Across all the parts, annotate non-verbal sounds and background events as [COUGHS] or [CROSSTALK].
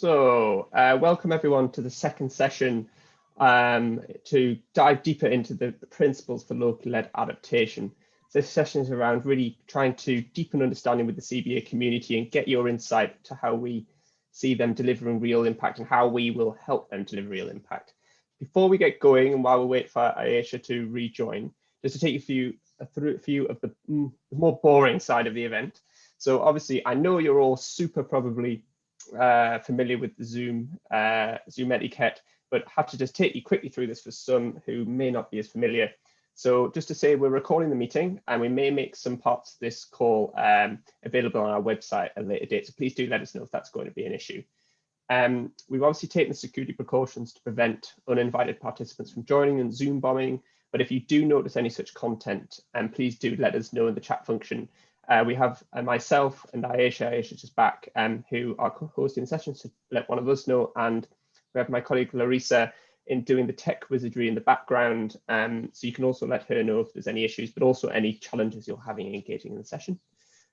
So, uh, welcome everyone to the second session um, to dive deeper into the, principles for locally led adaptation. So This session is around really trying to deepen understanding with the CBA community and get your insight to how we see them delivering real impact and how we will help them deliver real impact. Before we get going and while we wait for Ayesha to rejoin, just to take you through a, through a few of mm, the more boring side of the event. So obviously, I know you're all super probably uh, familiar with the Zoom uh, Zoom etiquette, but have to just take you quickly through this for some who may not be as familiar. So just to say, we're recording the meeting and we may make some parts of this call um, available on our website at a later date. So please do let us know if that's going to be an issue. Um, we've obviously taken security precautions to prevent uninvited participants from joining and Zoom bombing. But if you do notice any such content, um, please do let us know in the chat function uh, we have uh, myself and Ayesha, Ayesha's just back, um, who are hosting the session, so let one of us know. And we have my colleague Larissa in doing the tech wizardry in the background. Um, so you can also let her know if there's any issues, but also any challenges you're having engaging in the session.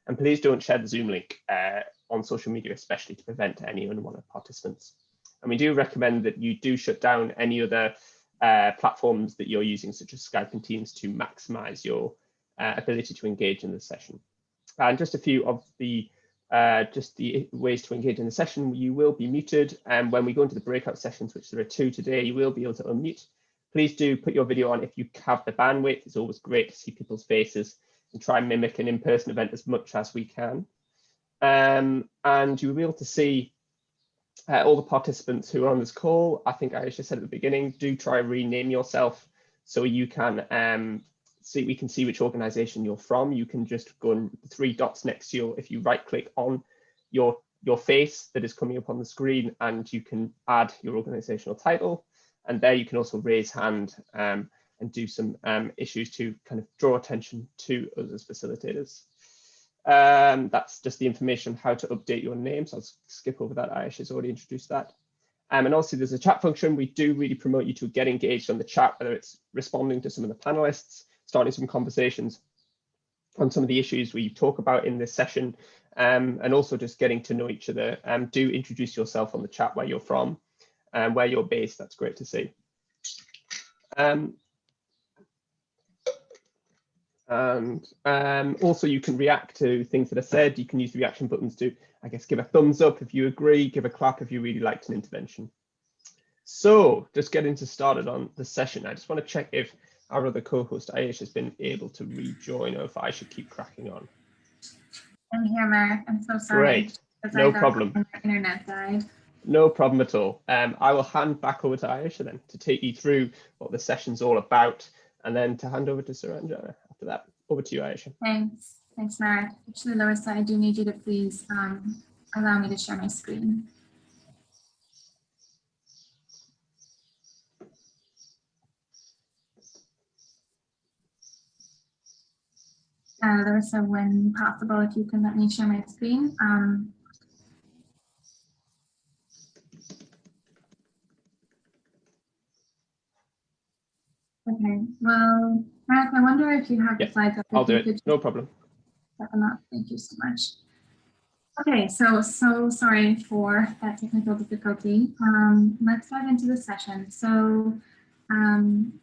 And please don't share the Zoom link uh, on social media, especially to prevent any unwanted participants. And we do recommend that you do shut down any other uh, platforms that you're using, such as Skype and Teams, to maximize your uh, ability to engage in the session and just a few of the uh, just the ways to engage in the session. You will be muted, and when we go into the breakout sessions, which there are two today, you will be able to unmute. Please do put your video on if you have the bandwidth. It's always great to see people's faces and try and mimic an in-person event as much as we can. Um, and you'll be able to see uh, all the participants who are on this call. I think I just said at the beginning, do try rename yourself so you can um, see we can see which organization you're from. You can just go and the three dots next to you. If you right click on your your face that is coming up on the screen and you can add your organizational title. And there you can also raise hand um, and do some um, issues to kind of draw attention to us as facilitators. Um, that's just the information how to update your name. So I'll skip over that. Ayesha has already introduced that. Um, and also there's a chat function. We do really promote you to get engaged on the chat, whether it's responding to some of the panelists, starting some conversations on some of the issues we talk about in this session, um, and also just getting to know each other. Um, do introduce yourself on the chat where you're from and where you're based. That's great to see. Um, and um, also you can react to things that are said. You can use the reaction buttons to, I guess, give a thumbs up if you agree, give a clap if you really liked an intervention. So just getting to started on the session, I just want to check if our other co-host Ayesha has been able to rejoin or if I should keep cracking on. I'm here, Mark. I'm so sorry. Great. No problem. internet died. No problem at all. Um, I will hand back over to Ayesha then to take you through what the session's all about and then to hand over to Suranjana after that. Over to you, Ayesha. Thanks. Thanks, Mark. Actually, Larissa, I do need you to please um, allow me to share my screen. Uh, Larissa, when possible, if you can let me share my screen. Um, okay, well, Mark, I wonder if you have the slides up. I'll do it, no problem. Set them up. Thank you so much. Okay, so so sorry for that technical difficulty. Um, let's dive into the session. So um,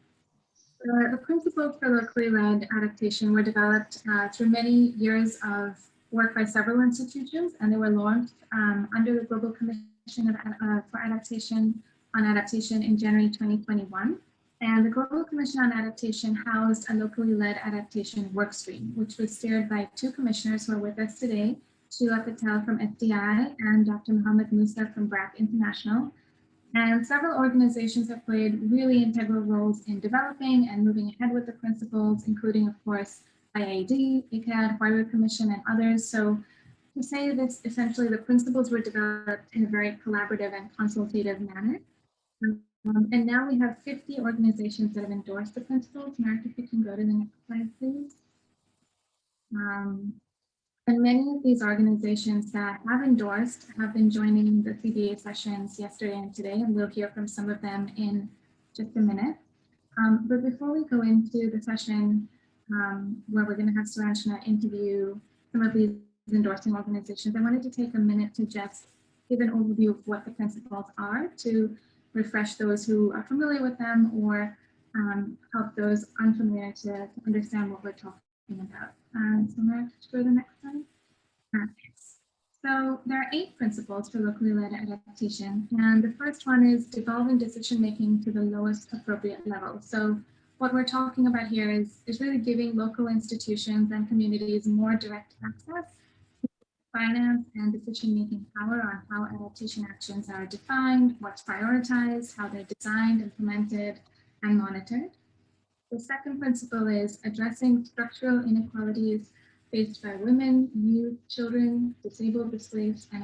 the, the principles for locally led adaptation were developed uh, through many years of work by several institutions, and they were launched um, under the Global Commission of, uh, for Adaptation on Adaptation in January 2021. And the Global Commission on Adaptation housed a locally led adaptation workstream, which was steered by two commissioners who are with us today, Sheila Patel from SDI and Dr. Mohammed Musa from BRAC International, and several organizations have played really integral roles in developing and moving ahead with the principles, including, of course, IIED, ICAD, Huairou Commission, and others. So to say this, essentially the principles were developed in a very collaborative and consultative manner. Um, and now we have 50 organizations that have endorsed the principles. Mark, if you can go to the next slide, please. Um, and many of these organizations that have endorsed have been joining the CBA sessions yesterday and today, and we'll hear from some of them in just a minute. Um, but before we go into the session um, where we're going to have Saranjana interview some of these endorsing organizations, I wanted to take a minute to just give an overview of what the principles are to refresh those who are familiar with them or um, help those unfamiliar to understand what we're talking Um, so I'm going to go to the next slide. Uh, so there are eight principles for locally led adaptation. And the first one is devolving decision making to the lowest appropriate level. So what we're talking about here is, is really giving local institutions and communities more direct access to finance and decision-making power on how adaptation actions are defined, what's prioritized, how they're designed, implemented, and monitored. The second principle is addressing structural inequalities faced by women, youth, children, disabled, displaced, and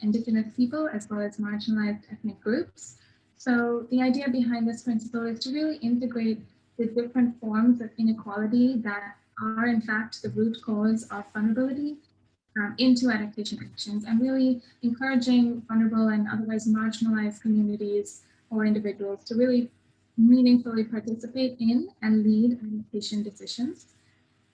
indigenous people, as well as marginalized ethnic groups. So the idea behind this principle is to really integrate the different forms of inequality that are in fact the root cause of vulnerability um, into adaptation actions and really encouraging vulnerable and otherwise marginalized communities or individuals to really meaningfully participate in and lead adaptation decisions.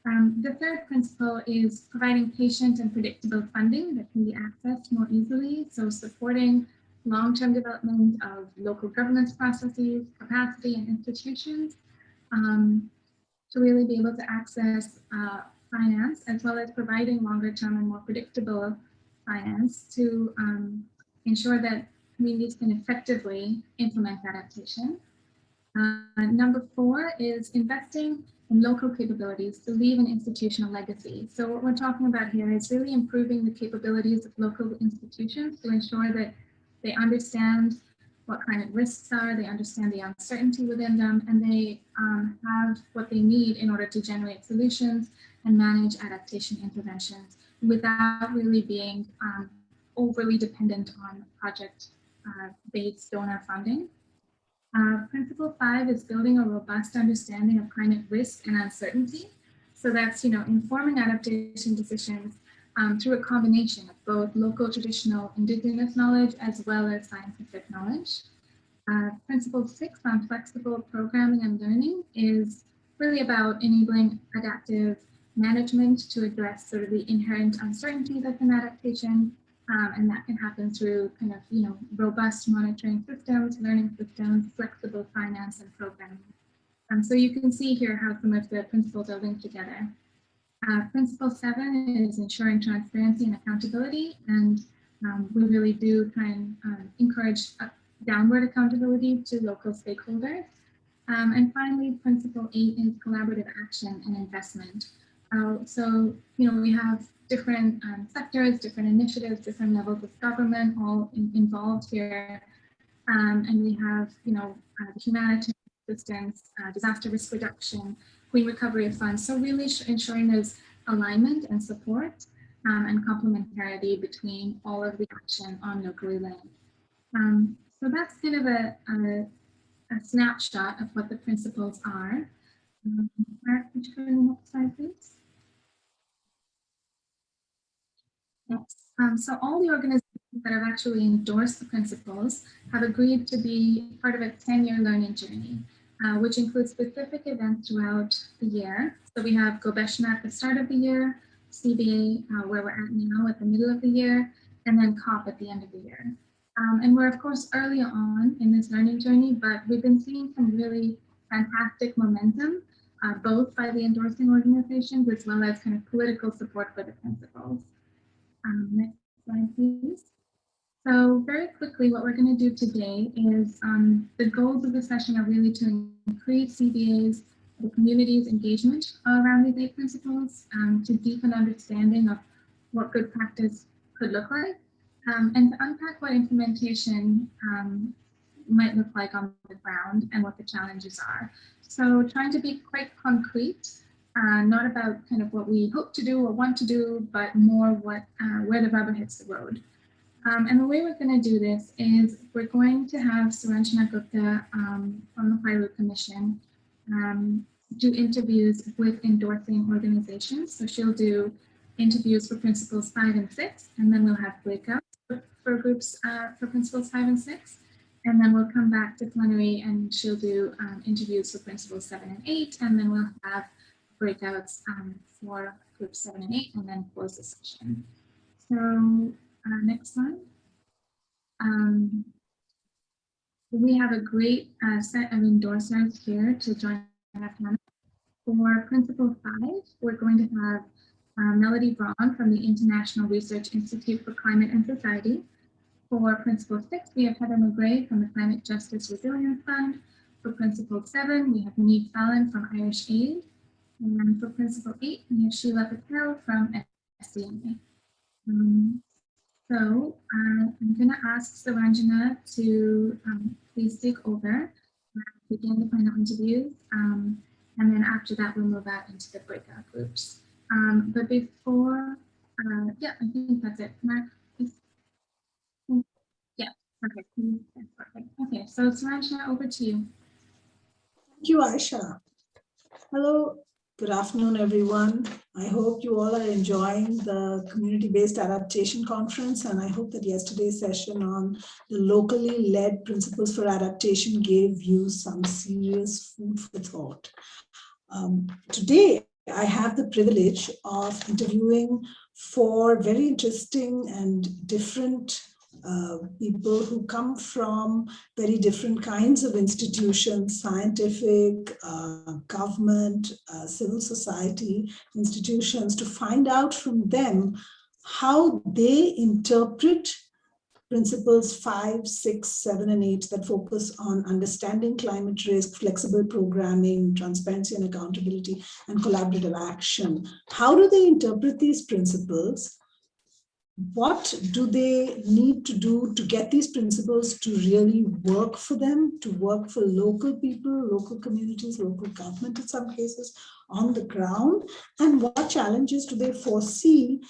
Um, the third principle is providing patient and predictable funding that can be accessed more easily. So supporting long-term development of local governance processes, capacity and institutions um, to really be able to access uh, finance as well as providing longer term and more predictable finance to um, ensure that communities can effectively implement adaptation. Uh, number four is investing in local capabilities to leave an institutional legacy. So what we're talking about here is really improving the capabilities of local institutions to ensure that they understand what climate risks are, they understand the uncertainty within them, and they um, have what they need in order to generate solutions and manage adaptation interventions without really being um, overly dependent on project-based uh, donor funding. Uh, principle five is building a robust understanding of climate risk and uncertainty. So that's, you know, informing adaptation decisions um, through a combination of both local traditional indigenous knowledge as well as scientific knowledge. Uh, principle six on flexible programming and learning is really about enabling adaptive management to address sort of the inherent uncertainty that's in adaptation um, and that can happen through kind of, you know, robust monitoring systems, learning systems, flexible finance and programming. Um, so you can see here how some of the principles are linked together. Uh, principle seven is ensuring transparency and accountability. And um, we really do try and um, encourage downward accountability to local stakeholders. Um, and finally, principle eight is collaborative action and investment. Uh, so, you know, we have different um, sectors, different initiatives, different levels of government all in, involved here. Um, and we have, you know, uh, humanitarian assistance, uh, disaster risk reduction, Queen Recovery Fund. So really ensuring there's alignment and support um, and complementarity between all of the action on locally land. Um, so that's kind of a, a, a, snapshot of what the principles are. Um, Mark, would you go to the next slide, please? Um, so all the organizations that have actually endorsed the principles have agreed to be part of a 10-year learning journey, uh, which includes specific events throughout the year. So we have Gobeshona at the start of the year, CBA uh, where we're at now at the middle of the year, and then COP at the end of the year. Um, and we're of course early on in this learning journey, but we've been seeing some really fantastic momentum, uh, both by the endorsing organizations as well as kind of political support for the principles. Um, next slide, please. So very quickly, what we're going to do today is um, the goals of the session are really to increase CBA's the community's engagement around these eight principles um, to deepen understanding of what good practice could look like um, and to unpack what implementation um, might look like on the ground and what the challenges are. So trying to be quite concrete uh, not about kind of what we hope to do or want to do, but more what uh, where the rubber hits the road. Um, and the way we're going to do this is we're going to have Suranjana Gupta um, from the Huairou Commission um, do interviews with endorsing organizations. So she'll do interviews for principles five and six, and then we'll have breakouts for groups uh, for principles five and six. And then we'll come back to plenary and she'll do um, interviews for principles seven and eight, and then we'll have breakouts um, for groups seven and eight and then close the session. So uh, next slide. um, we have a great uh, set of endorsers here to join panel. For Principle 5, we're going to have uh, Melody Braun from the International Research Institute for Climate and Society. For Principle 6, we have Heather McGray from the Climate Justice Resilience Fund. For Principle 7, we have Neve Fallon from Irish Aid. And for Principle 8, we have Sheila Patel from SDMA. Um, so uh, I'm going to ask Suranjana to um, please take over, begin the panel interviews, um, and then after that we'll move out into the breakout groups. Um, but before, uh, yeah, I think that's it. Mark, yeah, perfect. perfect. Okay, so Suranjana, over to you. Thank you, Ayesha. Hello, Good afternoon, everyone. I hope you all are enjoying the community-based adaptation conference, and I hope that yesterday's session on the locally led principles for adaptation gave you some serious food for thought. Um, today, I have the privilege of interviewing four very interesting and different uh, people who come from very different kinds of institutions, scientific, uh, government, uh, civil society institutions, to find out from them how they interpret principles five, six, seven, and eight that focus on understanding climate risk, flexible programming, transparency and accountability, and collaborative action. How do they interpret these principles? What do they need to do to get these principles to really work for them, to work for local people, local communities, local government in some cases on the ground, and what challenges do they foresee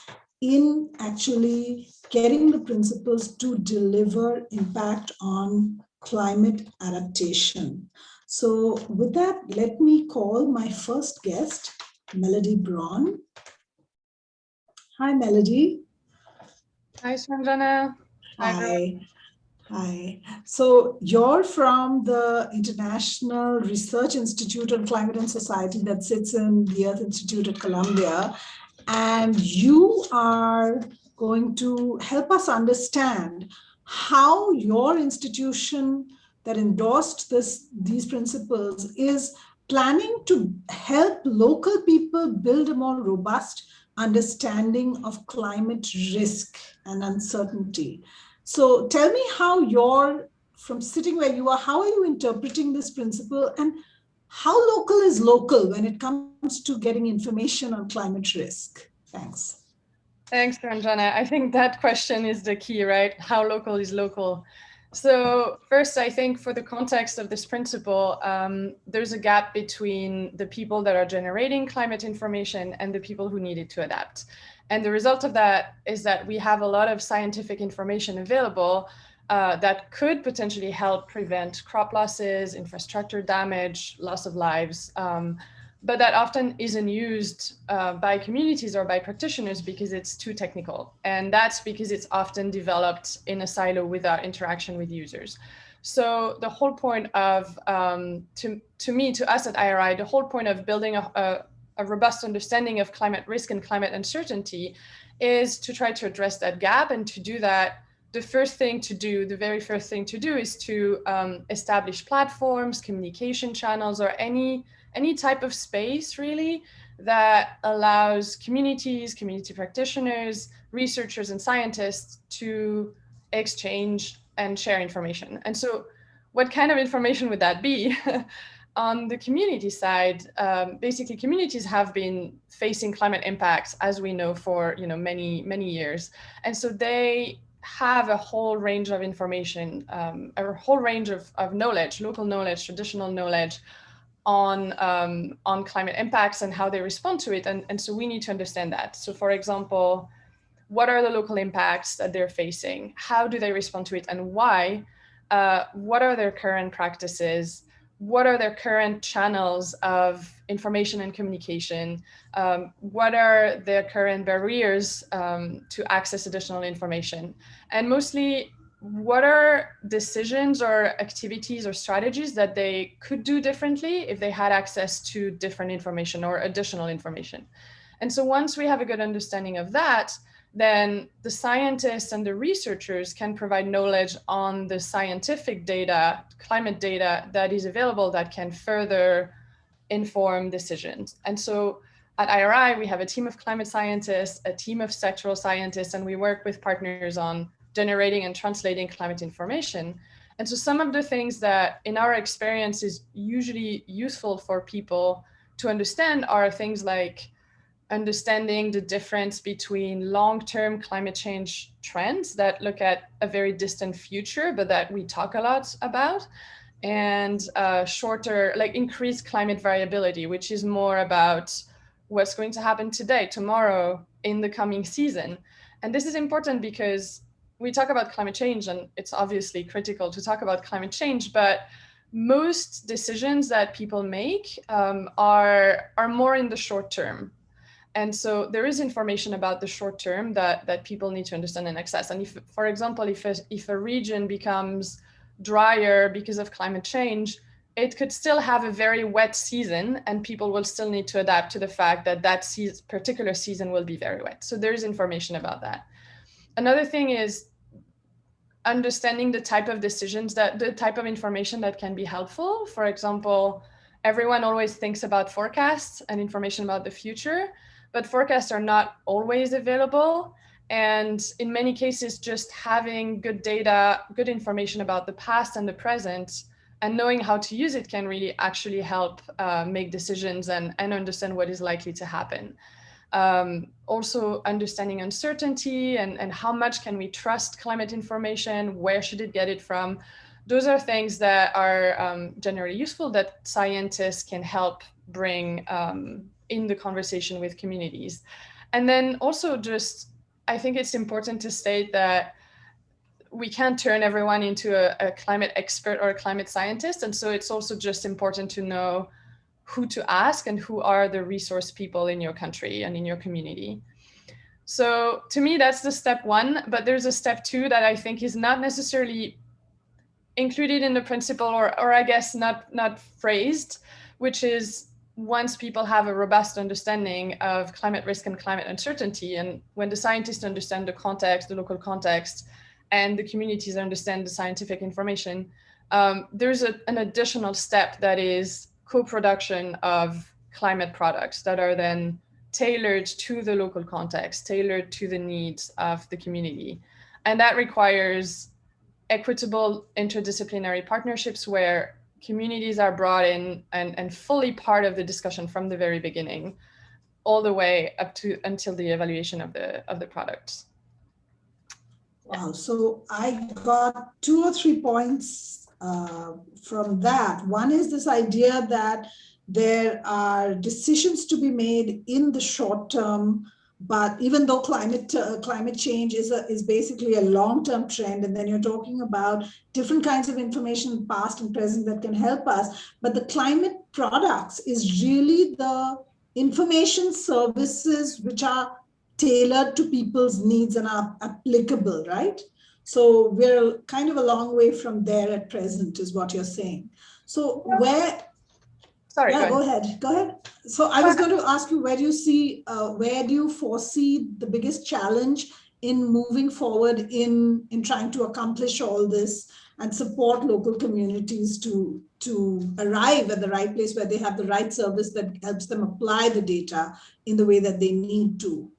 in actually getting the principles to deliver impact on climate adaptation. So with that, let me call my first guest, Melody Braun. Hi, Melody. Hi, Sanjana. Hi. Hi. So you're from the International Research Institute on Climate and Society that sits in the Earth Institute at Columbia. And you are going to help us understand how your institution that endorsed this, these principles is planning to help local people build a more robust understanding of climate risk and uncertainty. So tell me how you're, from sitting where you are, how are you interpreting this principle and how local is local when it comes to getting information on climate risk? Thanks. Thanks, Ranjana. I think that question is the key, right? How local is local? So first, I think for the context of this principle, um, there's a gap between the people that are generating climate information and the people who need it to adapt. And the result of that is that we have a lot of scientific information available uh, that could potentially help prevent crop losses, infrastructure damage, loss of lives, um, but that often isn't used uh, by communities or by practitioners because it's too technical. And that's because it's often developed in a silo without interaction with users. So the whole point of, um, to, to me, to us at IRI, the whole point of building a, a, a robust understanding of climate risk and climate uncertainty is to try to address that gap. And to do that, the first thing to do, the very first thing to do is to um, establish platforms, communication channels, or any any type of space really that allows communities, community practitioners, researchers and scientists to exchange and share information. And so what kind of information would that be? [LAUGHS] On the community side, um, basically communities have been facing climate impacts, as we know, for you know many, many years. And so they have a whole range of information, um, a whole range of, of knowledge, local knowledge, traditional knowledge on um, on climate impacts and how they respond to it. And, and so we need to understand that. So for example, what are the local impacts that they're facing? How do they respond to it and why? Uh, what are their current practices? What are their current channels of information and communication? Um, what are their current barriers um, to access additional information? And mostly what are decisions or activities or strategies that they could do differently if they had access to different information or additional information. And so once we have a good understanding of that, then the scientists and the researchers can provide knowledge on the scientific data, climate data that is available that can further inform decisions. And so at IRI, we have a team of climate scientists, a team of sectoral scientists, and we work with partners on generating and translating climate information. And so some of the things that in our experience is usually useful for people to understand are things like understanding the difference between long-term climate change trends that look at a very distant future, but that we talk a lot about, and uh, shorter, like increased climate variability, which is more about what's going to happen today, tomorrow, in the coming season. And this is important because we talk about climate change and it's obviously critical to talk about climate change, but most decisions that people make um, are, are more in the short term. And so there is information about the short term that, that people need to understand and access. And if, for example, if a, if a region becomes drier because of climate change, it could still have a very wet season and people will still need to adapt to the fact that that season, particular season will be very wet. So there's information about that. Another thing is understanding the type of decisions that the type of information that can be helpful. For example, everyone always thinks about forecasts and information about the future, but forecasts are not always available. And in many cases, just having good data, good information about the past and the present, and knowing how to use it can really actually help uh, make decisions and, and understand what is likely to happen. Um, also understanding uncertainty and, and how much can we trust climate information, where should it get it from? Those are things that are um, generally useful that scientists can help bring um, in the conversation with communities. And then also just, I think it's important to state that we can't turn everyone into a, a climate expert or a climate scientist. And so it's also just important to know who to ask and who are the resource people in your country and in your community. So to me, that's the step one, but there's a step two that I think is not necessarily included in the principle or, or I guess not, not phrased, which is once people have a robust understanding of climate risk and climate uncertainty, and when the scientists understand the context, the local context, and the communities understand the scientific information, um, there's a, an additional step that is co-production of climate products that are then tailored to the local context, tailored to the needs of the community. And that requires equitable interdisciplinary partnerships where communities are brought in and, and fully part of the discussion from the very beginning, all the way up to until the evaluation of the of the products. Wow, so I got two or three points uh, from that. One is this idea that there are decisions to be made in the short term, but even though climate uh, climate change is a, is basically a long-term trend, and then you're talking about different kinds of information, past and present, that can help us. But the climate products is really the information services which are tailored to people's needs and are applicable, right? So we're kind of a long way from there at present is what you're saying. So where, sorry, yeah, go, go ahead. go ahead. So I was going to ask you, where do you see, uh, where do you foresee the biggest challenge in moving forward in, in trying to accomplish all this and support local communities to, to arrive at the right place where they have the right service that helps them apply the data in the way that they need to?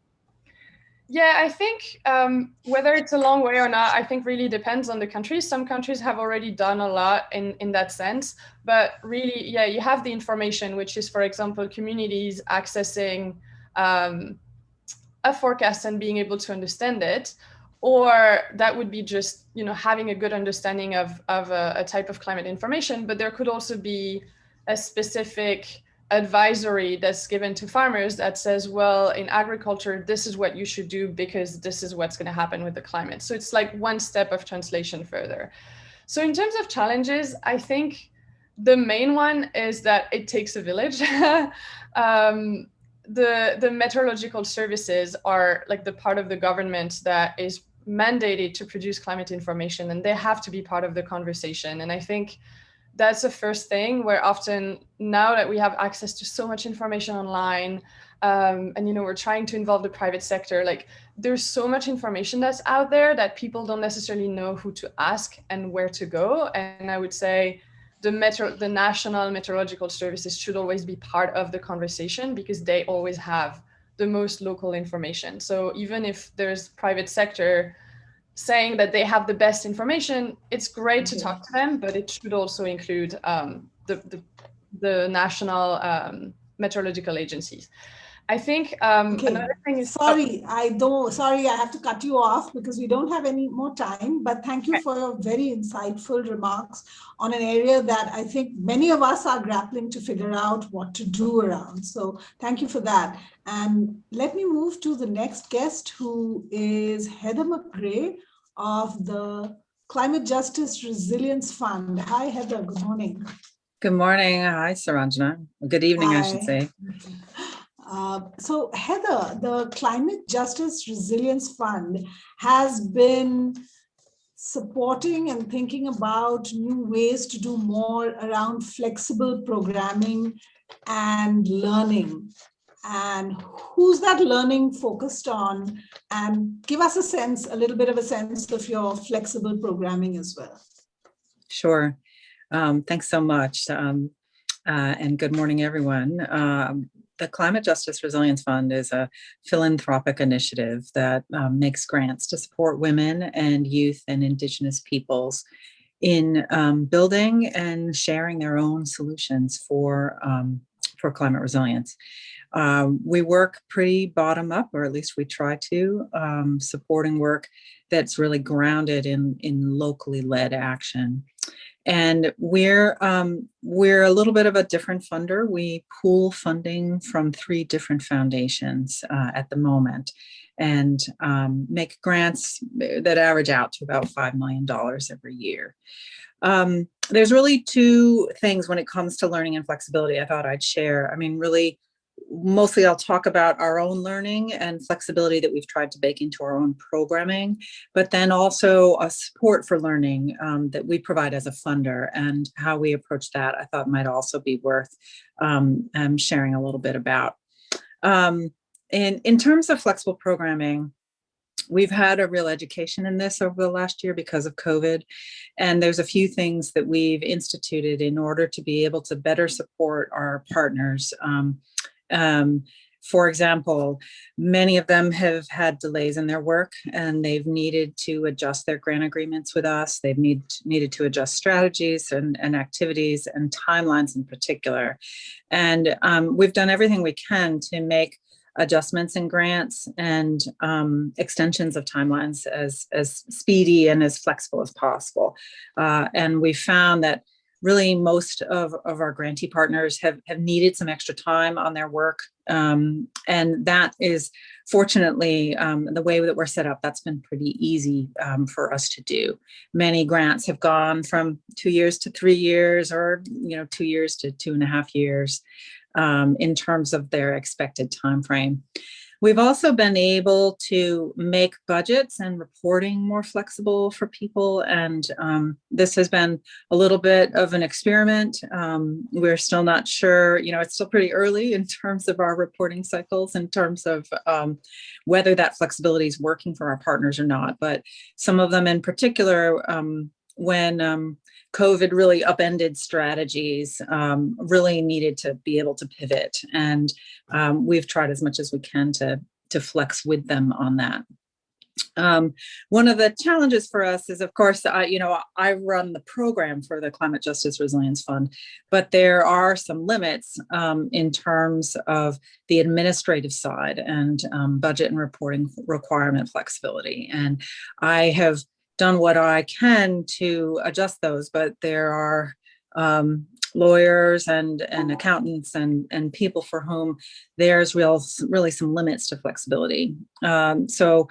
Yeah, I think um, whether it's a long way or not, I think really depends on the country. Some countries have already done a lot in, in that sense, but really, yeah, you have the information, which is, for example, communities accessing um, a forecast and being able to understand it, or that would be just, you know, having a good understanding of, of a, a type of climate information, but there could also be a specific advisory that's given to farmers that says, well, in agriculture, this is what you should do because this is what's going to happen with the climate. So it's like one step of translation further. So in terms of challenges, I think the main one is that it takes a village. [LAUGHS] um, the, the meteorological services are like the part of the government that is mandated to produce climate information and they have to be part of the conversation. And I think that's the first thing. Where often now that we have access to so much information online, um, and you know we're trying to involve the private sector like there's so much information that's out there that people don't necessarily know who to ask and where to go. And i would say the metro the national meteorological services should always be part of the conversation because they always have the most local information. So even if there's private sector saying that they have the best information it's great to talk to them but it should also include um, the, the, the national um, meteorological agencies I think um, Okay, another thing is Sorry, I don't, sorry, I have to cut you off because we don't have any more time, but thank you Okay. for your very insightful remarks on an area that I think many of us are grappling to figure out what to do around. So thank you for that. And let me move to the next guest who is Heather McGray of the Climate Justice Resilience Fund. Hi, Heather, good morning. Good morning. Hi, Suranjana. Good evening, I should Hi. say. Uh, So Heather, the Climate Justice Resilience Fund has been supporting and thinking about new ways to do more around flexible programming and learning. And who's that learning focused on? And give us a sense, a little bit of a sense of your flexible programming as well. Sure. Um, thanks so much. Um, uh, and good morning, everyone. Um, the Climate Justice Resilience Fund is a philanthropic initiative that um, makes grants to support women and youth and indigenous peoples in um, building and sharing their own solutions for, um, for climate resilience. Um, we work pretty bottom up, or at least we try to, um, supporting work that's really grounded in, in locally led action. And we're um, we're a little bit of a different funder. We pool funding from three different foundations uh, at the moment and um, make grants that average out to about $5 million every year. Um, there's really two things when it comes to learning and flexibility I thought I'd share. I mean, really, mostly I'll talk about our own learning and flexibility that we've tried to bake into our own programming, but then also a support for learning um, that we provide as a funder and how we approach that I thought might also be worth um, um, sharing a little bit about. Um, and in terms of flexible programming, we've had a real education in this over the last year because of COVID. And there's a few things that we've instituted in order to be able to better support our partners. Um, um, for example, many of them have had delays in their work and they've needed to adjust their grant agreements with us. They've need, needed to adjust strategies and, and activities and timelines in particular. And um, we've done everything we can to make adjustments in grants and um, extensions of timelines as, as speedy and as flexible as possible. Uh, and we found that really most of, of our grantee partners have, have needed some extra time on their work. Um, and that is fortunately um, the way that we're set up, that's been pretty easy um, for us to do. Many grants have gone from two years to three years or, you know, two years to two and a half years um, in terms of their expected time frame. We've also been able to make budgets and reporting more flexible for people. And um, this has been a little bit of an experiment. Um, we're still not sure, you know, it's still pretty early in terms of our reporting cycles, in terms of um, whether that flexibility is working for our partners or not. But some of them in particular, um, when um, COVID really upended strategies, um, really needed to be able to pivot. And um, we've tried as much as we can to, to flex with them on that. Um, one of the challenges for us is, of course, I, you know, I run the program for the Climate Justice Resilience Fund, but there are some limits um, in terms of the administrative side and um, budget and reporting requirement flexibility. And I have done what I can to adjust those, but there are um, lawyers and, and accountants and, and people for whom there's real, really some limits to flexibility. Um, so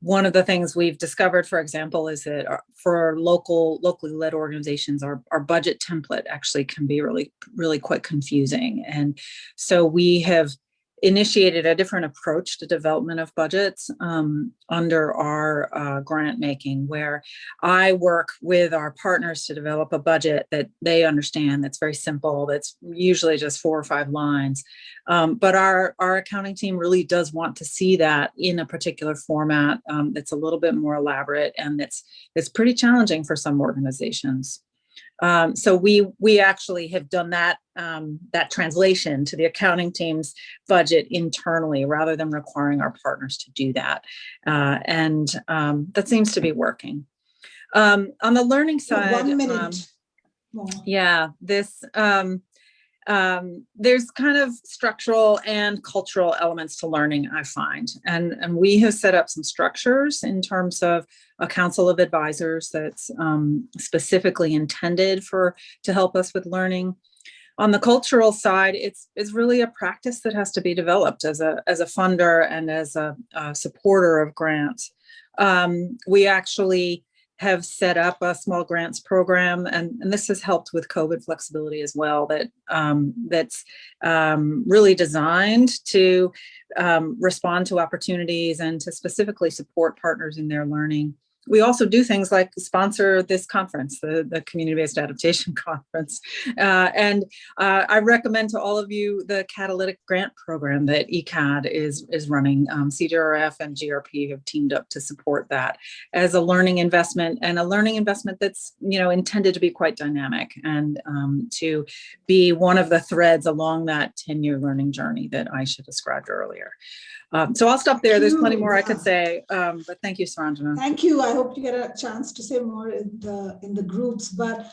one of the things we've discovered, for example, is that for local, locally led organizations, our, our budget template actually can be really, really quite confusing. And so we have initiated a different approach to development of budgets um, under our uh, grant making, where I work with our partners to develop a budget that they understand that's very simple, that's usually just four or five lines. Um, but our, our accounting team really does want to see that in a particular format um, that's a little bit more elaborate and that's, it's pretty challenging for some organizations. Um, so we we actually have done that um, that translation to the accounting team's budget internally rather than requiring our partners to do that. Uh, and um, that seems to be working. Um, on the learning side, One um, yeah, this um, there's kind of structural and cultural elements to learning, I find. And, and we have set up some structures in terms of a council of advisors that's um, specifically intended for to help us with learning. On the cultural side, it's, it's really a practice that has to be developed as a, as a funder and as a, a supporter of grants. Um, we actually have set up a small grants program and, and this has helped with COVID flexibility as well that um, that's um, really designed to um, respond to opportunities and to specifically support partners in their learning. We also do things like sponsor this conference, the, the Community-Based Adaptation [LAUGHS] Conference. Uh, and uh, I recommend to all of you the Catalytic Grant Program that ECAD is, is running. Um, CJRF and GRP have teamed up to support that as a learning investment and a learning investment that's you know intended to be quite dynamic and um, to be one of the threads along that 10-year learning journey that I Aisha described earlier. Um, so I'll stop there. There's plenty more I could say, um, but thank you, Suranjana. Thank you. I hope you get a chance to say more in the in the groups. But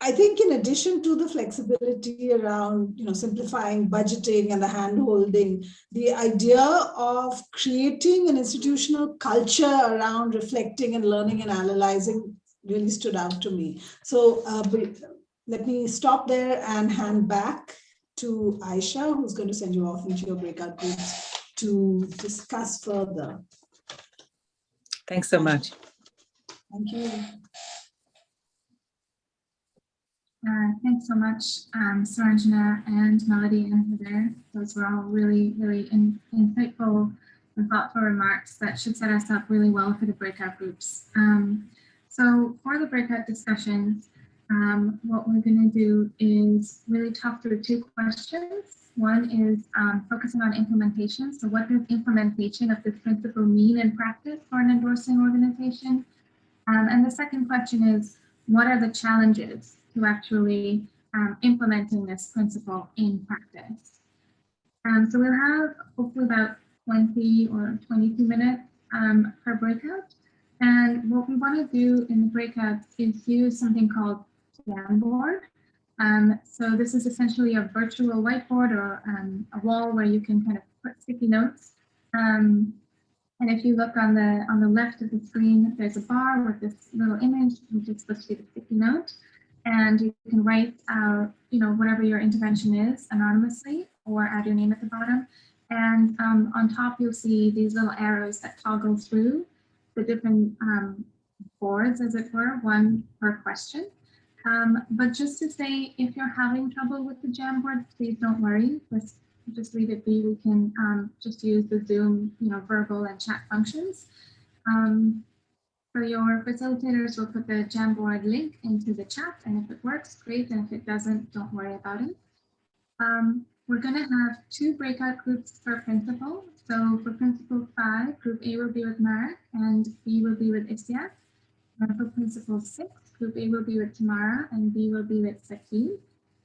I think in addition to the flexibility around you know simplifying budgeting and the hand holding, the idea of creating an institutional culture around reflecting and learning and analyzing really stood out to me. So uh, let me stop there and hand back to Ayesha, who's going to send you off into your breakout groups to discuss further. Thanks so much. Thank you. Uh, thanks so much, um, Suranjana and Melody and Heather. Those were all really, really in, insightful and thoughtful remarks that should set us up really well for the breakout groups. Um, so for the breakout discussions, um, what we're going to do is really talk through two questions. One is um, focusing on implementation. So what does implementation of this principle mean in practice for an endorsing organization? Um, and the second question is, what are the challenges to actually um, implementing this principle in practice? Um, so we'll have hopefully about 20 or 22 minutes um, per breakout. And what we want to do in the breakouts is use something called Jamboard. Um, so this is essentially a virtual whiteboard or um, a wall where you can kind of put sticky notes. Um, and if you look on the on the left of the screen, there's a bar with this little image, which is supposed to be the sticky note. And you can write out, you know, whatever your intervention is anonymously or add your name at the bottom. And um, on top, you'll see these little arrows that toggle through the different um, boards, as it were, one per question. Um, but just to say, if you're having trouble with the Jamboard, please don't worry. Just, just leave it be. We can um, just use the Zoom, you know, verbal and chat functions. Um, for your facilitators, we'll put the Jamboard link into the chat, and if it works, great. And if it doesn't, don't worry about it. Um, we're going to have two breakout groups per principle. So for principle five, group A will be with Marek and B will be with Isiak. And for principle six, Group A will be with Tamara and B will be with Saki.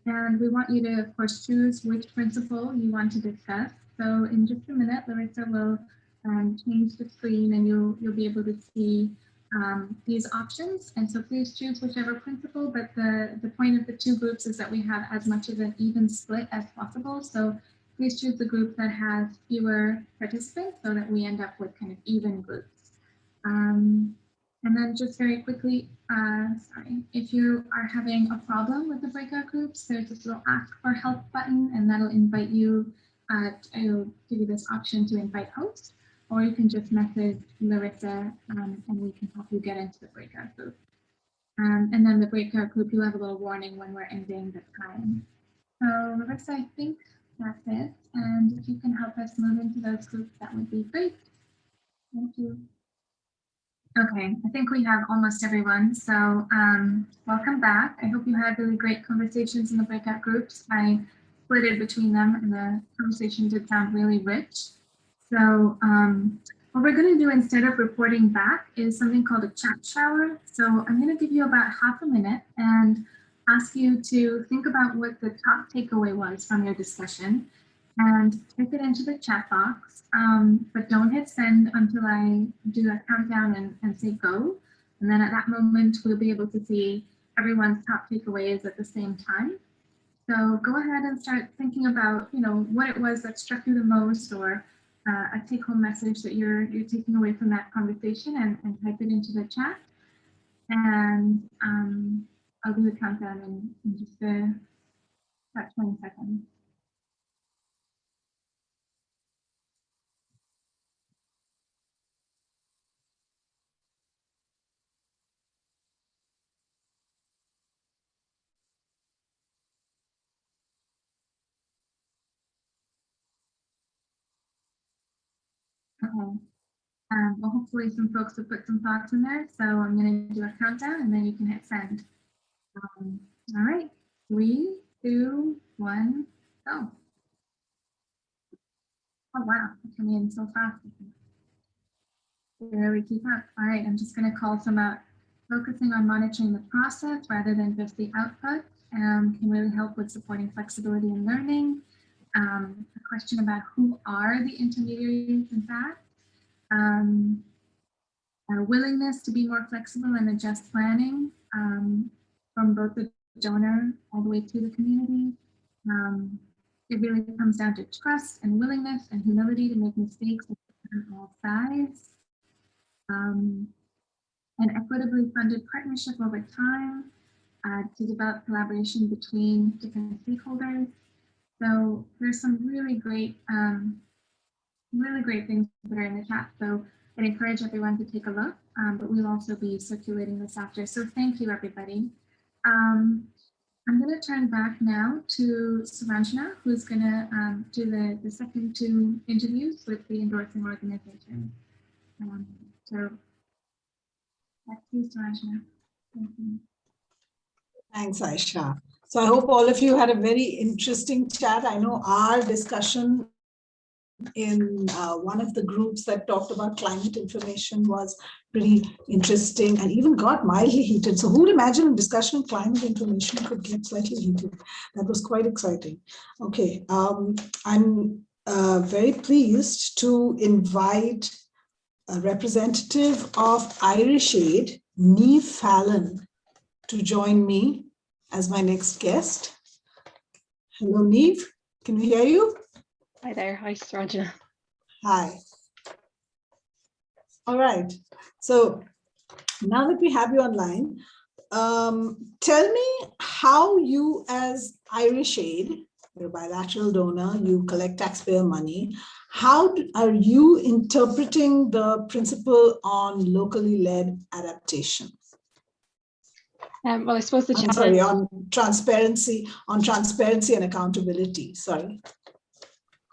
And we want you to, of course, choose which principle you want to discuss. So in just a minute, Larissa will um, change the screen and you'll, you'll be able to see um, these options. And so please choose whichever principle, but the, the point of the two groups is that we have as much of an even split as possible. So please choose the group that has fewer participants so that we end up with kind of even groups. Um, and then just very quickly, uh, sorry, if you are having a problem with the breakout groups, there's this little ask for help button and that'll invite you, uh, it'll give you this option to invite hosts, or you can just message Larissa um, and we can help you get into the breakout group. Um, and then the breakout group, you'll have a little warning when we're ending the time. So Larissa, I think That's it. And if you can help us move into those groups, that would be great. Thank you. Okay, I think we have almost everyone. So um, welcome back. I hope you had really great conversations in the breakout groups. I it between them and the conversation did sound really rich. So um, what we're going to do instead of reporting back is something called a chat shower. So I'm going to give you about half a minute and ask you to think about what the top takeaway was from your discussion and type it into the chat box. Um, but don't hit send until I do a countdown and, and say go. And then at that moment, we'll be able to see everyone's top takeaways at the same time. So go ahead and start thinking about, you know, what it was that struck you the most or uh, a take home message that you're, you're taking away from that conversation and, and type it into the chat. And um, I'll do the countdown in, in just a, about 20 seconds. Okay. Um, well, hopefully some folks have put some thoughts in there. So I'm going to do a countdown and then you can hit send. Um, all right, three, two, one, go. Oh, wow, Coming in so fast. Really keep up. All right, I'm just going to call some out. Focusing on monitoring the process rather than just the output um, can really help with supporting flexibility in learning. Um, a question about who are the intermediaries in fact. Um, a willingness to be more flexible and adjust planning um, from both the donor all the way to the community. Um, it really comes down to trust and willingness and humility to make mistakes on all sides. Um, an equitably funded partnership over time uh, to develop collaboration between different stakeholders. So there's some really great, um, really great things that are in the chat. So I'd encourage everyone to take a look, um, but we'll also be circulating this after. So thank you, everybody. Um, I'm going to turn back now to Suranjana, who's going to um, do the, the second two interviews with the endorsing organization. Um, so back to you. Thank you. Thanks, Ayesha. So I hope all of you had a very interesting chat. I know our discussion in uh, one of the groups that talked about climate information was pretty interesting and even got mildly heated. So who would imagine a discussion on climate information could get slightly heated? That was quite exciting. Okay, um, I'm uh, very pleased to invite a representative of Irish Aid, Neve Fallon, to join me as my next guest. Hello, Neve. Can we hear you? Hi there. Hi, Suranjana. Hi. All right. So now that we have you online, um, tell me how you as Irish Aid, you're a bilateral donor, you collect taxpayer money, how do, are you interpreting the principle on locally led adaptation? Um, well, I suppose the challenge. sorry, on transparency, on transparency and accountability, sorry.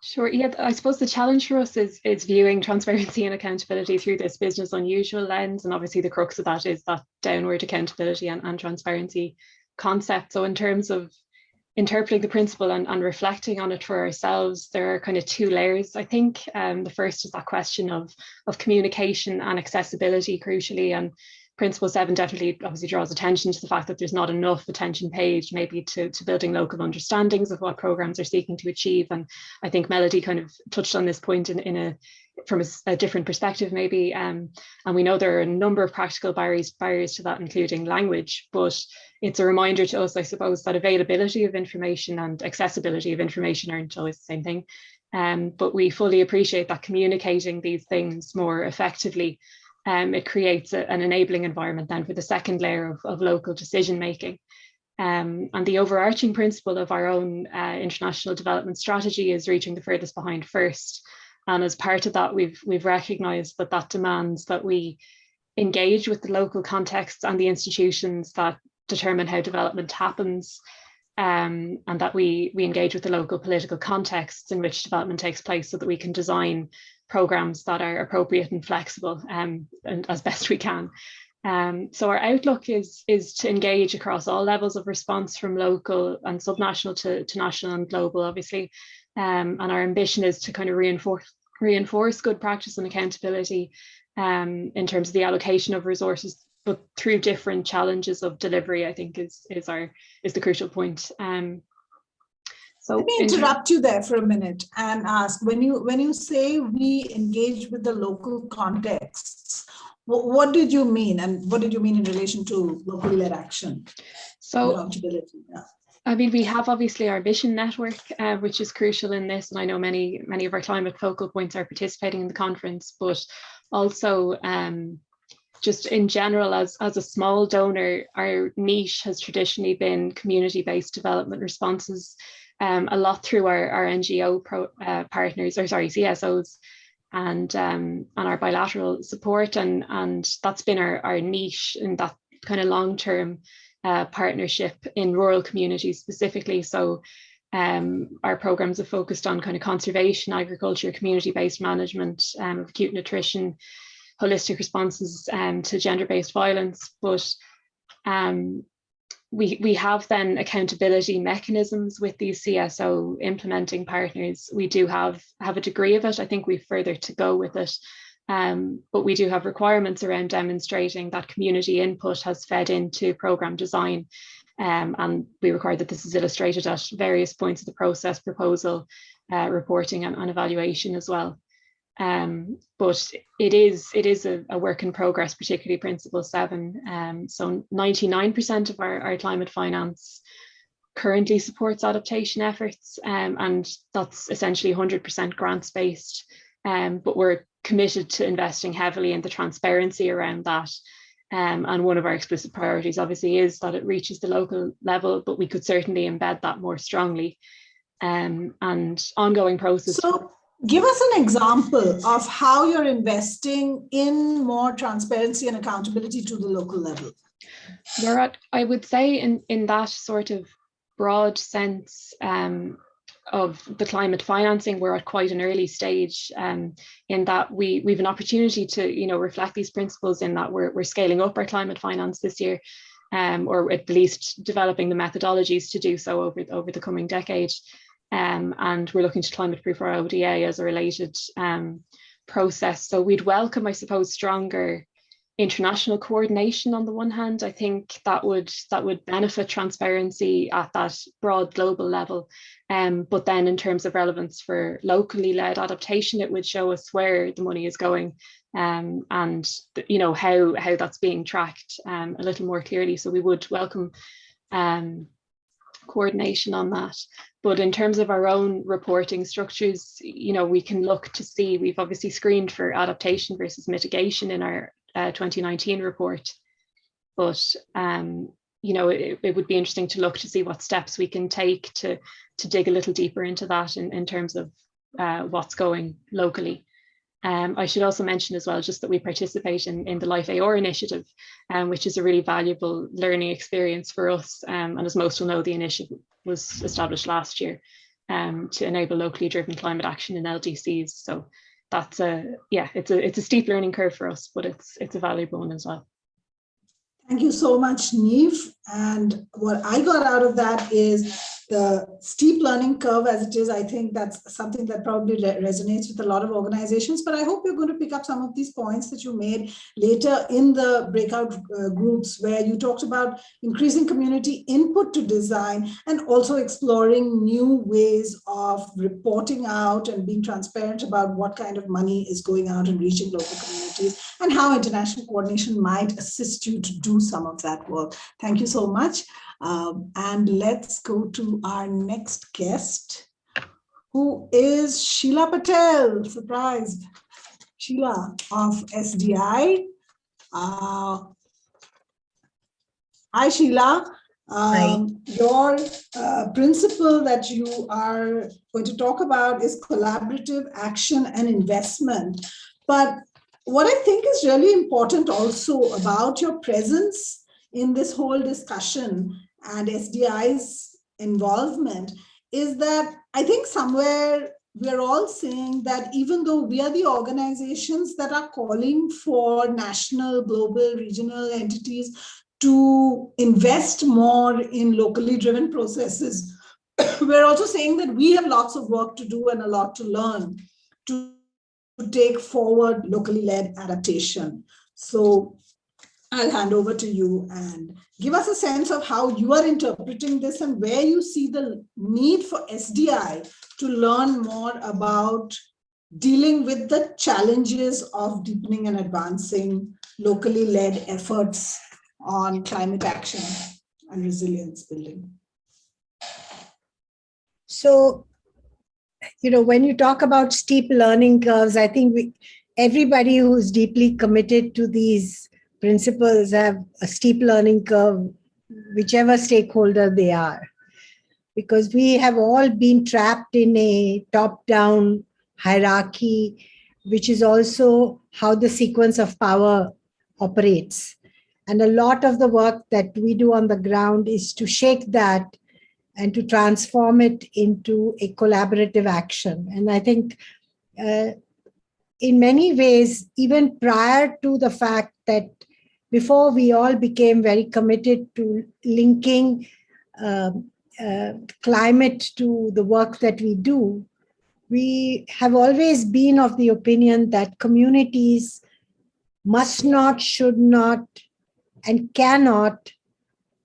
Sure. Yeah, I suppose the challenge for us is is viewing transparency and accountability through this business unusual lens, and obviously the crux of that is that downward accountability and, and transparency concept. So in terms of interpreting the principle and, and reflecting on it for ourselves, there are kind of two layers. I think um, the first is that question of of communication and accessibility, crucially, and Principle 7 definitely obviously draws attention to the fact that there's not enough attention paid maybe to, to building local understandings of what programs are seeking to achieve. And I think Melody kind of touched on this point in, in a from a, a different perspective maybe. Um, and we know there are a number of practical barriers, barriers to that, including language, but it's a reminder to us, I suppose, that availability of information and accessibility of information aren't always the same thing. Um, but we fully appreciate that communicating these things more effectively um, it creates a, an enabling environment then for the second layer of, of local decision making. Um, and the overarching principle of our own uh, international development strategy is reaching the furthest behind first. And as part of that, we've we've recognised that that demands that we engage with the local contexts and the institutions that determine how development happens. um, and that we, we engage with the local political contexts in which development takes place so that we can design programs that are appropriate and flexible um, and as best we can. Um, so our outlook is, is to engage across all levels of response from local and subnational to, to national and global, obviously. Um, and our ambition is to kind of reinforce, reinforce good practice and accountability um, in terms of the allocation of resources, but through different challenges of delivery, I think is, is, our, is the crucial point. So Let me interrupt you there for a minute and ask, when you, when you say we engage with the local contexts, what, what did you mean? And what did you mean in relation to locally led action? So accountability, yeah. I mean, we have obviously our vision network, uh, which is crucial in this. And I know many, many of our climate focal points are participating in the conference, but also um, just in general, as, as a small donor, our niche has traditionally been community-based development responses, um, a lot through our, our NGO pro, uh, partners, or sorry, CSOs, and um, and our bilateral support. And and that's been our, our niche in that kind of long-term uh, partnership in rural communities specifically. So um, our programs are focused on kind of conservation agriculture community-based management um, of acute nutrition holistic responses um, to gender-based violence. But um, we, we have then accountability mechanisms with these CSO implementing partners. We do have, have a degree of it. I think we've further to go with it. Um, but we do have requirements around demonstrating that community input has fed into program design. Um, and we require that this is illustrated at various points of the process, proposal, uh, reporting and, and evaluation as well. Um, but it is it is a, a, work in progress, particularly Principle 7. Um, so 99% of our, our climate finance currently supports adaptation efforts um, and that's essentially 100% grants based. Um, but we're committed to investing heavily in the transparency around that. Um, and one of our explicit priorities obviously is that it reaches the local level, but we could certainly embed that more strongly. Um, and ongoing process. So Give us an example of how you're investing in more transparency and accountability to the local level. We're I would say in, in that sort of broad sense um, of the climate financing, we're at quite an early stage um, in that we, we have an opportunity to you know, reflect these principles in that we're, we're scaling up our climate finance this year, um, or at least developing the methodologies to do so over, over the coming decade. Um, and we're looking to climate proof our ODA as a related um, process. So we'd welcome, I suppose, stronger international coordination on the one hand. I think that would that would benefit transparency at that broad global level. Um, but then in terms of relevance for locally led adaptation, it would show us where the money is going um, and you know how how that's being tracked um, a little more clearly. So we would welcome um, coordination on that. But in terms of our own reporting structures, you know, we can look to see, we've obviously screened for adaptation versus mitigation in our uh, 2019 report. But, um, you know, it, it, would be interesting to look to see what steps we can take to, to dig a little deeper into that in, in terms of uh, what's going locally. Um, I should also mention as well just that we participate in, in the LIFE-AR initiative, um, which is a really valuable learning experience for us. Um, and as most will know, the initiative was established last year um, to enable locally driven climate action in LDCs. So that's a, yeah, it's a, it's a steep learning curve for us, but it's, it's a valuable one as well. Thank you so much, Neve. And what I got out of that is the steep learning curve as it is, I think that's something that probably resonates with a lot of organizations, but I hope you're going to pick up some of these points that you made later in the breakout uh, groups where you talked about increasing community input to design and also exploring new ways of reporting out and being transparent about what kind of money is going out and reaching local communities and how international coordination might assist you to do some of that work. Thank you so much. Um, and let's go to our next guest, who is Sheila Patel, surprised. Sheila of SDI. Uh, hi, Sheila. Um, your uh, principle that you are going to talk about is collaborative action and investment. But what I think is really important also about your presence in this whole discussion and SDI's involvement is that I think somewhere we're all saying that even though we are the organizations that are calling for national, global, regional entities to invest more in locally driven processes, [COUGHS] we're also saying that we have lots of work to do and a lot to learn to, to take forward locally led adaptation. So I'll hand over to you and give us a sense of how you are interpreting this and where you see the need for SDI to learn more about dealing with the challenges of deepening and advancing locally led efforts on climate action and resilience building. So, you know, when you talk about steep learning curves, I think we, everybody who's deeply committed to these principles have a steep learning curve, whichever stakeholder they are. Because we have all been trapped in a top-down hierarchy, which is also how the sequence of power operates. And a lot of the work that we do on the ground is to shake that and to transform it into a collaborative action. And I think uh, in many ways, even prior to the fact that before we all became very committed to linking uh, uh, climate to the work that we do, we have always been of the opinion that communities must not, should not, and cannot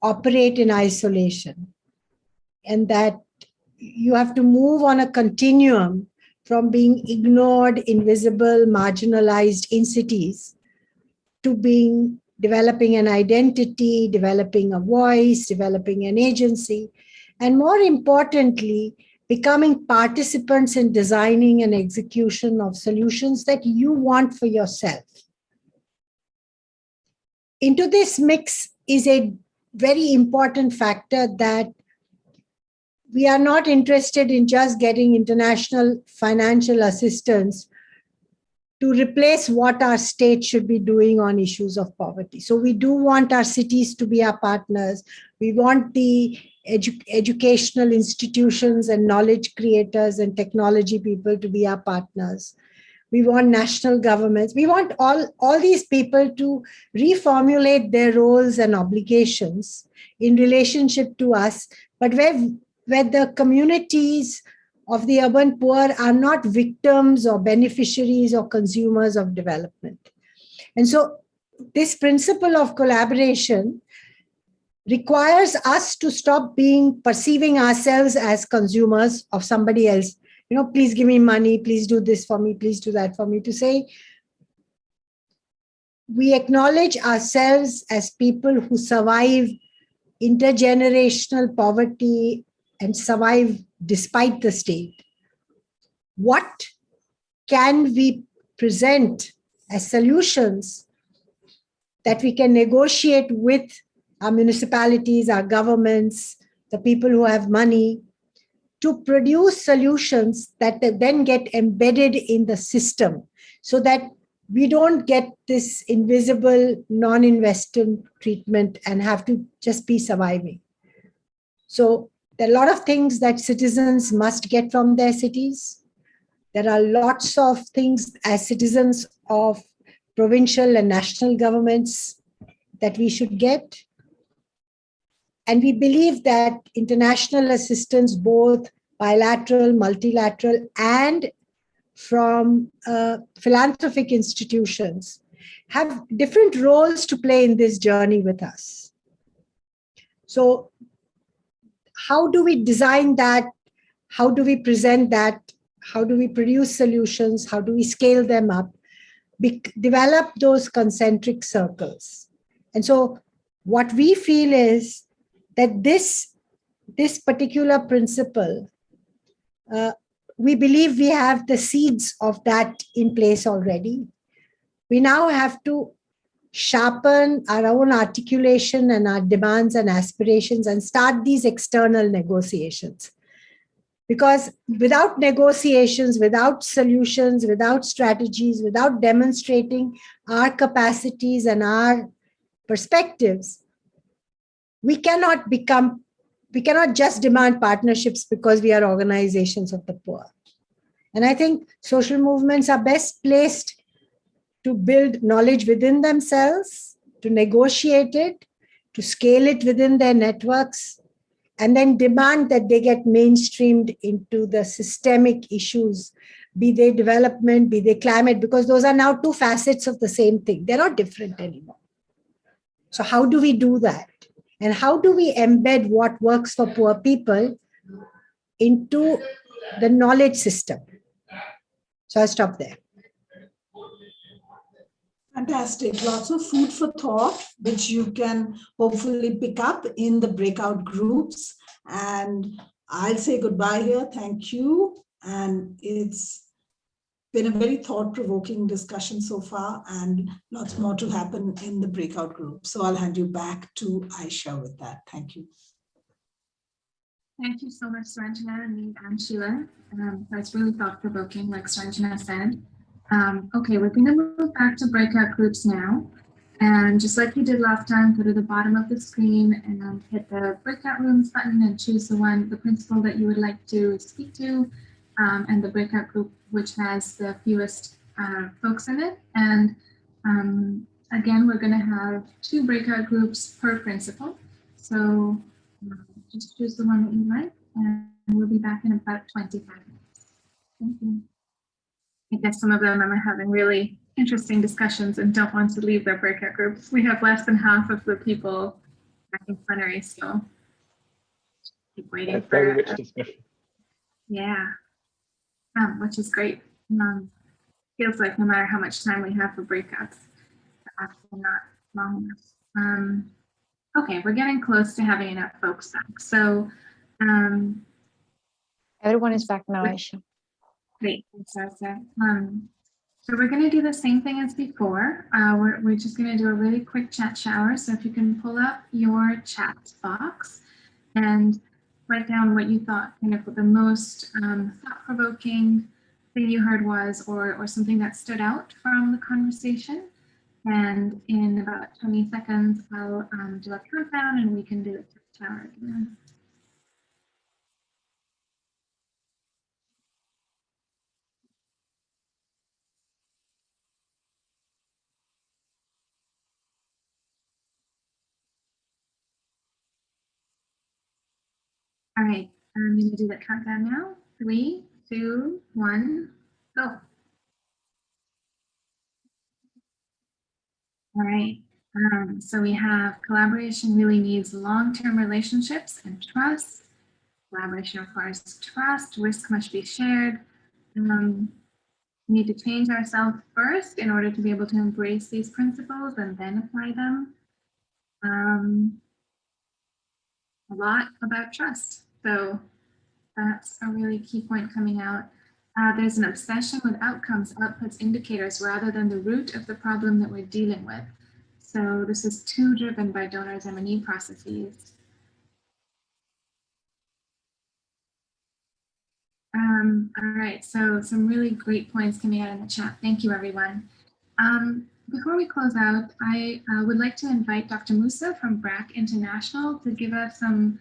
operate in isolation. And that you have to move on a continuum from being ignored, invisible, marginalized in cities to being developing an identity, developing a voice, developing an agency, and more importantly, becoming participants in designing and execution of solutions that you want for yourself. Into this mix is a very important factor that we are not interested in just getting international financial assistance to replace what our state should be doing on issues of poverty. So we do want our cities to be our partners. We want the edu educational institutions and knowledge creators and technology people to be our partners. We want national governments. We want all, all these people to reformulate their roles and obligations in relationship to us, but where, where the communities of the urban poor are not victims or beneficiaries or consumers of development. And so this principle of collaboration requires us to stop being perceiving ourselves as consumers of somebody else. You know, please give me money, please do this for me, please do that for me, to say, we acknowledge ourselves as people who survive intergenerational poverty and survive despite the state. What can we present as solutions that we can negotiate with our municipalities, our governments, the people who have money, to produce solutions that then get embedded in the system so that we don't get this invisible non-investment treatment and have to just be surviving. So there are a lot of things that citizens must get from their cities. There are lots of things as citizens of provincial and national governments that we should get. And we believe that international assistance, both bilateral, multilateral, and from uh, philanthropic institutions have different roles to play in this journey with us. So how do we design that? How do we present that? How do we produce solutions? How do we scale them up? Be develop those concentric circles. And so what we feel is that this, this particular principle, uh, we believe we have the seeds of that in place already. We now have to sharpen our own articulation and our demands and aspirations and start these external negotiations. Because without negotiations, without solutions, without strategies, without demonstrating our capacities and our perspectives, we cannot become we cannot just demand partnerships because we are organizations of the poor. And I think social movements are best placed to build knowledge within themselves, to negotiate it, to scale it within their networks, and then demand that they get mainstreamed into the systemic issues, be they development, be they climate, because those are now two facets of the same thing. They're not different anymore. So how do we do that? And how do we embed what works for poor people into the knowledge system? So I'll stop there. Fantastic. Lots of food for thought, which you can hopefully pick up in the breakout groups. And I'll say goodbye here. Thank you. And it's been a very thought-provoking discussion so far and lots more to happen in the breakout group. So I'll hand you back to Ayesha with that. Thank you. Thank you so much, Suranjana and, Sheila. Um, that's really thought-provoking, like Suranjana said. Um, okay, we're going to move back to breakout groups now. And just like we did last time, go to the bottom of the screen and hit the breakout rooms button and choose the one, the principle that you would like to speak to um, and the breakout group which has the fewest uh, folks in it. And um, again, we're going to have two breakout groups per principle. So um, just choose the one that you like and we'll be back in about 25 minutes. Thank you. I guess some of them are having really interesting discussions and don't want to leave their breakout groups. We have less than half of the people back in plenary, so keep waiting Yeah, very for, rich uh, discussion. yeah, um, which is great. Um, feels like no matter how much time we have for breakouts, they're actually not long enough. Um, okay, we're getting close to having enough folks back. So um, Everyone is back now, Ayesha. Great, thanks, Sarsa. Um, so we're going to do the same thing as before. Uh, we're, we're just going to do a really quick chat shower. So if you can pull up your chat box and write down what you thought kind of the most um, thought-provoking thing you heard was, or, or something that stood out from the conversation. And in about 20 seconds, I'll um, do a countdown and we can do the chat shower again. All right, I'm going to do the countdown now. Three, two, one, go. All right, um, so we have collaboration really needs long-term relationships and trust. Collaboration requires trust, risk must be shared. Um, we need to change ourselves first in order to be able to embrace these principles and then apply them. Um, a lot about trust. So that's a really key point coming out. Uh, there's an obsession with outcomes, outputs, indicators, rather than the root of the problem that we're dealing with. So this is too driven by donors M&E processes. Um, all right, so some really great points coming out in the chat. Thank you, everyone. Um, before we close out, I uh, would like to invite Dr. Musa from BRAC International to give us some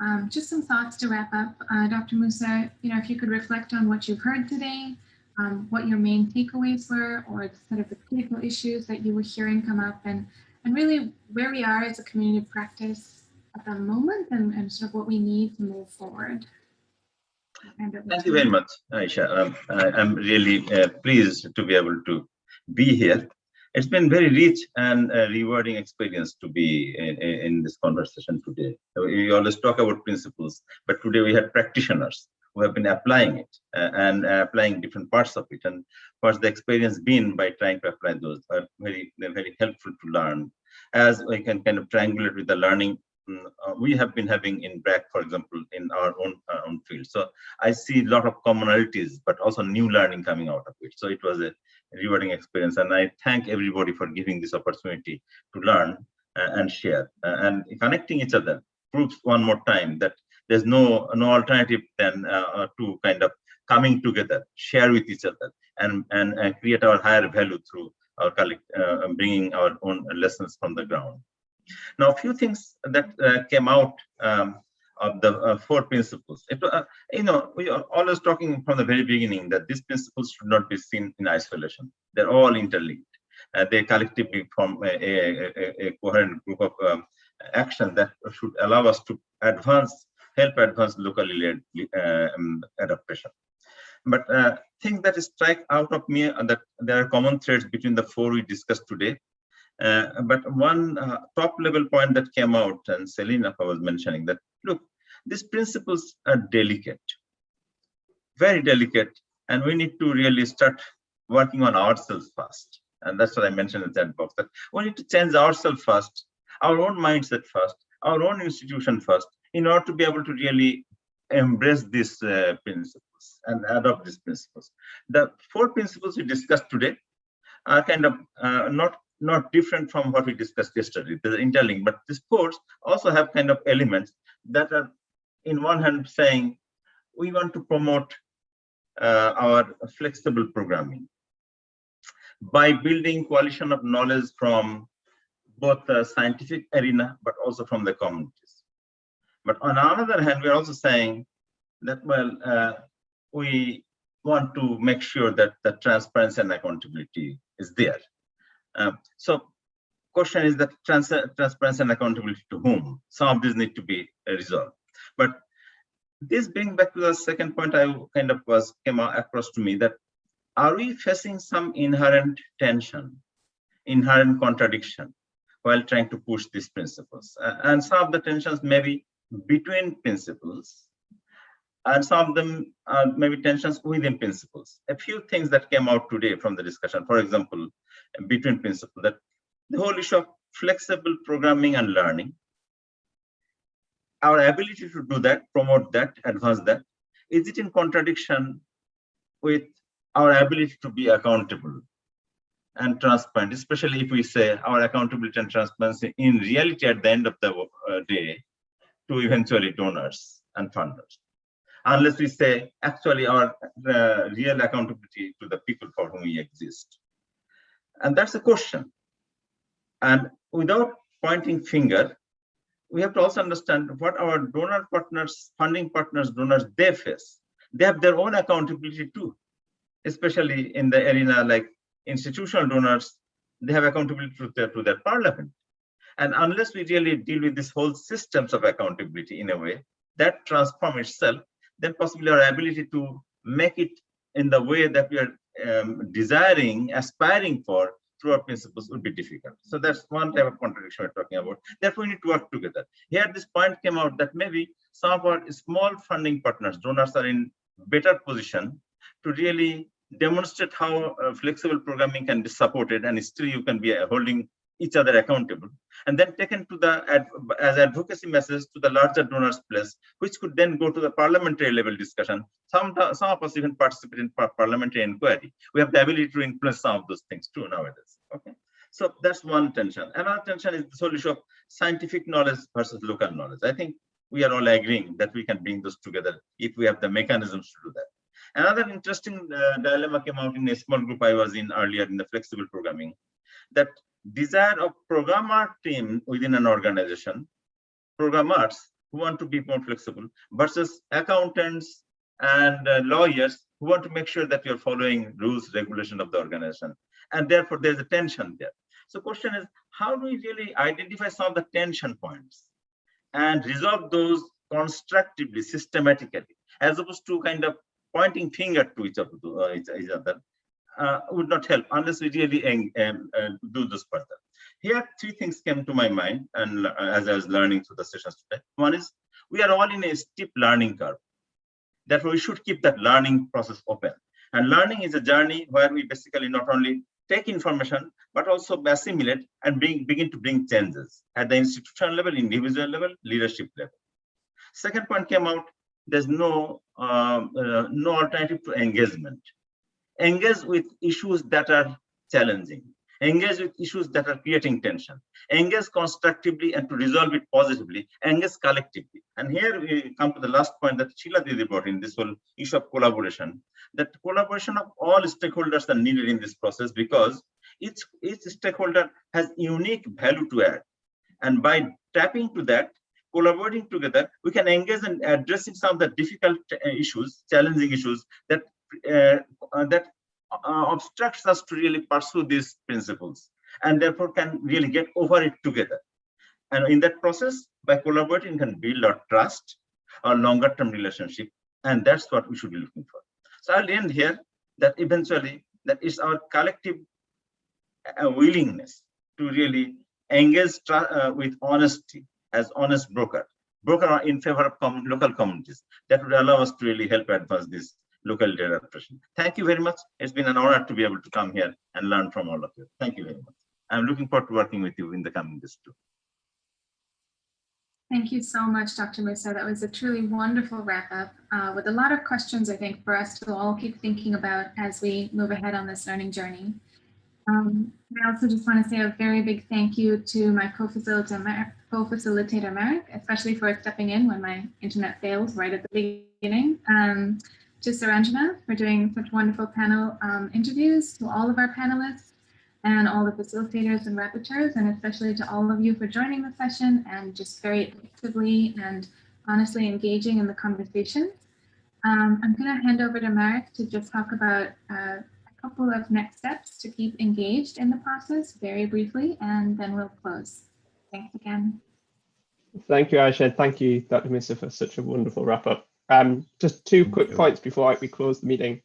um, just some thoughts to wrap up. Uh, Dr. Musa, you know, if you could reflect on what you've heard today, um, what your main takeaways were, or sort of the critical issues that you were hearing come up, and, and really where we are as a community of practice at the moment, and, and sort of what we need to move forward. Thank you very much, Ayesha. Um, I, I'm really uh, pleased to be able to be here it's been very rich and rewarding experience to be in, in, this conversation today. We always talk about principles, but today we had practitioners who have been applying it uh, and uh, applying different parts of it. And what's the experience been by trying to apply those are very, they're very helpful to learn. As we can kind of triangulate with the learning mm, uh, we have been having in BRAC, for example, in our own, uh, own field. So I see a lot of commonalities, but also new learning coming out of it. So it was a rewarding experience. And I thank everybody for giving this opportunity to learn uh, and share uh, and connecting each other proves one more time that there's no no alternative than uh, to kind of coming together, share with each other, and and, and create our higher value through our collect, uh, bringing our own lessons from the ground. Now, a few things that uh, came out um, of the uh, four principles. It, uh, you know, we are always talking from the very beginning that these principles should not be seen in isolation. They're all interlinked. Uh, they collectively form a, a, a, coherent group of um, action that should allow us to advance, help advance locally led uh, um, adaptation. But uh, things that strike out of me are that there are common threads between the four we discussed today. Uh, but one uh, top level point that came out, and Selina was mentioning that, look, these principles are delicate, very delicate, and we need to really start working on ourselves first. And that's what I mentioned in that box, that we need to change ourselves first, our own mindset first, our own institution first, in order to be able to really embrace these uh, principles and adopt these principles. The four principles we discussed today are kind of uh, not not different from what we discussed yesterday. They're but these four also have kind of elements that are, in one hand, saying we want to promote uh, our flexible programming by building coalition of knowledge from both the scientific arena, but also from the communities. But on the other hand, we're also saying that, well, uh, we want to make sure that the transparency and accountability is there. Um, so question is that trans transparency and accountability to whom? Some of these need to be resolved. But this brings back to the second point I kind of was came across to me that are we facing some inherent tension, inherent contradiction while trying to push these principles? And some of the tensions may be between principles and some of them are maybe tensions within principles. A few things that came out today from the discussion, for example, between principles, that the whole issue of flexible programming and learning, our ability to do that, promote that, advance that, is it in contradiction with our ability to be accountable and transparent, especially if we say our accountability and transparency in reality at the end of the uh, day to eventually donors and funders unless we say actually our uh, real accountability to the people for whom we exist. And that's the question. And without pointing finger, we have to also understand what our donor partners, funding partners, donors, they face. They have their own accountability too, especially in the arena like institutional donors, they have accountability to their, to their parliament. And unless we really deal with this whole systems of accountability in a way, that transform itself then possibly our ability to make it in the way that we are um, desiring, aspiring for through our principles would be difficult. So that's one type of contradiction we're talking about. Therefore, we need to work together. Here, this point came out that maybe some of our small funding partners, donors are in better position to really demonstrate how uh, flexible programming can be supported and still you can be holding each other accountable and then taken to the as advocacy message to the larger donors place which could then go to the parliamentary level discussion. Some some of us even participate in parliamentary inquiry. We have the ability to influence some of those things too nowadays okay? So that's one tension. Another tension is the whole issue of scientific knowledge versus local knowledge. I think we are all agreeing that we can bring those together if we have the mechanisms to do that. Another interesting uh, dilemma came out in a small group i was in earlier in the flexible programming that desire of programmer team within an organization, programmers who want to be more flexible versus accountants and uh, lawyers who want to make sure that you're following rules, regulation of the organization. And therefore, there's a tension there. So question is, how do we really identify some of the tension points and resolve those constructively, systematically, as opposed to kind of pointing finger to each uh, each other uh, would not help unless we really um, do this further. Here, three things came to my mind, and uh, as I was learning through the sessions today. One is we are all in a steep learning curve. Therefore, we should keep that learning process open. And learning is a journey where we basically not only take information, but also assimilate and bring, begin to bring changes at the institutional level, individual level, leadership level. Second point came out, there's no, um, uh, no alternative to engagement engage with issues that are challenging, engage with issues that are creating tension, engage constructively and to resolve it positively, engage collectively. And here we come to the last point that Sheila Didi brought in, this whole issue of collaboration, that collaboration of all stakeholders are needed in this process because each, each stakeholder has unique value to add. And by tapping to that, collaborating together, we can engage in addressing some of the difficult uh, issues, challenging issues that that uh, obstructs us to really pursue these principles, and therefore can really get over it together. And in that process, by collaborating, can build our trust, our longer-term relationship, and that's what we should be looking for. So I'll end here. That eventually, that is our collective uh, willingness to really engage uh, with honesty as honest broker, broker in favor of com local communities. That would allow us to really help advance this locally led adaptation. Thank you very much. It's been an honor to be able to come here and learn from all of you. Thank you very much. I'm looking forward to working with you in the coming days too. Thank you so much, Dr. Musa. That was a truly wonderful wrap up uh, with a lot of questions, I think, for us to all keep thinking about as we move ahead on this learning journey. Um, I also just want to say a very big thank you to my co-facilitator, co-facilitator Marek, especially for stepping in when my internet failed right at the beginning. Um, to Suranjana for doing such wonderful panel um, interviews, to all of our panelists, and all the facilitators and rapporteurs, and especially to all of you for joining the session and just very actively and honestly engaging in the conversation. Um, I'm going to hand over to Marek to just talk about uh, a couple of next steps to keep engaged in the process very briefly, and then we'll close. Thanks again. Thank you, Ayesha. Thank you, Dr. Musa, for such a wonderful wrap up. Um, just two quick points before we close the meeting.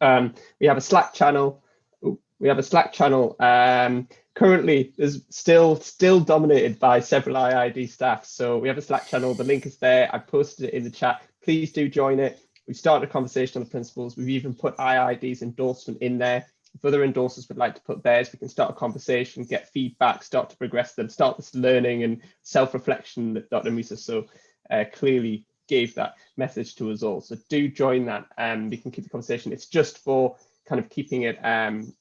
Um, we have a Slack channel we have a Slack channel. Um, currently, is still still dominated by several IIED staff. So we have a Slack channel. The link is there. I posted it in the chat. Please do join it. We've started a conversation on the principles. We've even put IIED's endorsement in there. If other endorsers would like to put theirs, we can start a conversation, get feedback, start to progress them, start this learning and self-reflection that Dr. Musa so uh, clearly gave that message to us all. So do join that and um, we can keep the conversation. It's just for kind of keeping it um,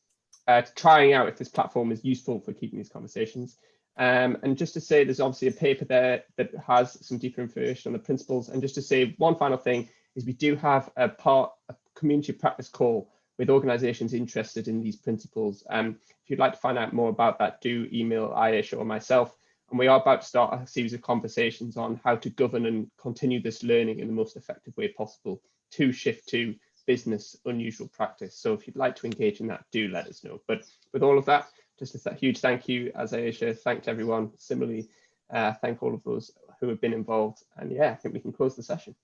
uh, trying out if this platform is useful for keeping these conversations. Um, and just to say, there's obviously a paper there that has some deeper information on the principles. And just to say one final thing is we do have a part, a community practice call with organizations interested in these principles. Um, if you'd like to find out more about that, do email Ayesha or myself. And we are about to start a series of conversations on how to govern and continue this learning in the most effective way possible to shift to business unusual practice. So if you'd like to engage in that, do let us know. But with all of that, just a huge thank you, as Ayesha thanked everyone. Similarly, uh, thank all of those who have been involved. And yeah, I think we can close the session.